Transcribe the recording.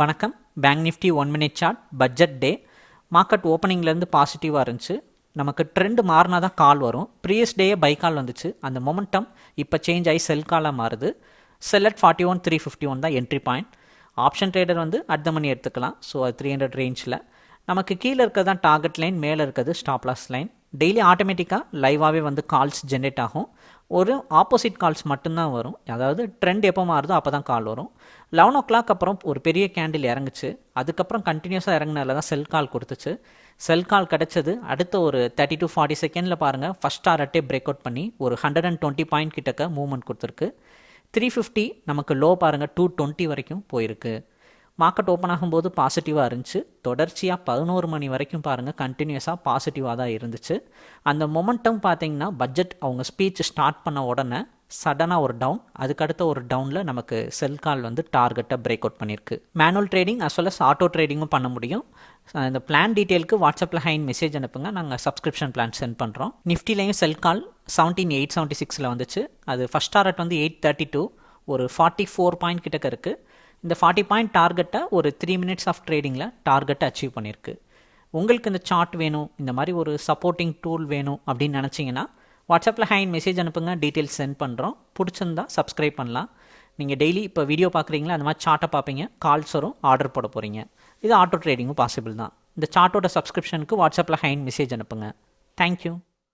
வணக்கம். Bank Nifty one minute chart budget day market ஓப்பனிங்லேருந்து பாசிட்டிவாக இருந்துச்சு. நமக்கு ட்ரெண்ட் மாறினா தான் கால் வரும். ப்ரீவியஸ் டேயே பை கால் வந்துச்சு. அந்த மொமெண்டம் இப்போ சேஞ்ச் ஆகி செல் காலாக மாறுது. Sell at forty one three fifty one தான் என்ட்ரி பாயிண்ட் ஆப்ஷன் ட்ரேடர் வந்து அட் த மணி எடுத்துக்கலாம். ஸோ அது த்ரீ ஹண்ட்ரட் ரேஞ்சில் நமக்கு கீழே இருக்கிறது தான் டார்கெட் லைன் மேலே இருக்கிறது ஸ்டாப்லாஸ் லைன் டெய்லி ஆட்டோமேட்டிக்காக லைவாகவே வந்து கால்ஸ் ஜென்ரேட் ஆகும். ஒரு ஆப்போசிட் கால்ஸ் மட்டும்தான் வரும். அதாவது ட்ரெண்ட் எப்போ மாறுதோ அப்போ தான் கால் வரும். லெவன் ஓ கிளாக் அப்புறம் ஒரு பெரிய கேண்டில் இறங்குச்சு. அதுக்கப்புறம் கண்டினியூஸாக இறங்கினால தான் செல் கால் கொடுத்துச்சு. செல் கால் கிடச்சது அடுத்த ஒரு தேர்ட்டி டு ஃபார்ட்டி செகண்டில் பாருங்கள் ஃபஸ்ட் டாரட்டே பிரேக் அவுட் பண்ணி ஒரு ஹண்ட்ரட் அண்ட் டுவெண்ட்டி பாயிண்ட் கிட்டக்க மூவ்மெண்ட் கொடுத்துருக்கு. த்ரீ ஃபிஃப்டி நமக்கு லோ பாருங்கள் டூ டுவெண்ட்டி வரைக்கும் போயிருக்கு. மார்க்கெட் ஓப்பன் ஆகும்போது பாசிட்டிவாக இருந்துச்சு. தொடர்ச்சியாக பதினோரு மணி வரைக்கும் பாருங்கள் கண்டினியூஸாக பாசிட்டிவாக தான் இருந்துச்சு. அந்த மொமெண்டம் பார்த்தீங்கன்னா பட்ஜெட் அவங்க ஸ்பீச் ஸ்டார்ட் பண்ண உடனே சடனாக ஒரு டவுன் அதுக்கடுத்த ஒரு டவுனில் நமக்கு செல் கால் வந்து டார்கெட்டை பிரேக் அவுட் பண்ணியிருக்கு. Manual trading as well as auto ட்ரேடிங்கும் பண்ண முடியும். இந்த பிளான் டீட்டெயிலுக்கு வாட்ஸ்அப்பில் ஹைன் மெசேஜ் அனுப்புங்க. நாங்கள் சப்ஸ்கிரிப்ஷன் பிளான் சென்ட் பண்ணுறோம் நிஃப்டிலையும் sell call seventeen eight seventy சிக்ஸில் வந்துச்சு. அது ஃபஸ்ட் டாரட் வந்து எயிட் தேர்ட்டி டூ ஒரு ஃபார்ட்டி ஃபோர் பாயிண்ட் கிட்டக்க இருக்குது இந்த ஃபார்ட்டி பாயிண்ட் டார்கெட்டை ஒரு த்ரீ மினிட்ஸ் ஆஃப் ட்ரேடிங்கில் டார்கெட்டை அச்சீவ் பண்ணியிருக்கு உங்களுக்கு இந்த சார்ட் வேணும் இந்த மாதிரி ஒரு சப்போர்ட்டிங் டூல் வேணும் அப்படின்னு நினச்சிங்கன்னா வாட்ஸ்அப்பில் ஹேண்ட் மெசேஜ் அனுப்புங்க டீட்டெயில்ஸ் சென்ட் பண்ணுறோம் பிடிச்சிருந்தா சப்ஸ்கிரைப் பண்ணலாம். நீங்கள் டெய்லி இப்போ வீடியோ பார்க்குறீங்களா அந்த மாதிரி சார்ட்டை பார்ப்பீங்க கால்ஸ் வரும் ஆர்டர் போட போகிறீங்க இது ஆட்டோ ட்ரேடிங்கும் பாசிபிள் தான். இந்த சார்ட்டோட சப்ஸ்கிரிப்ஷனுக்கு வாட்ஸ்அப்பில் ஹேண்ட் மெசேஜ் அனுப்புங்க. தேங்க்யூ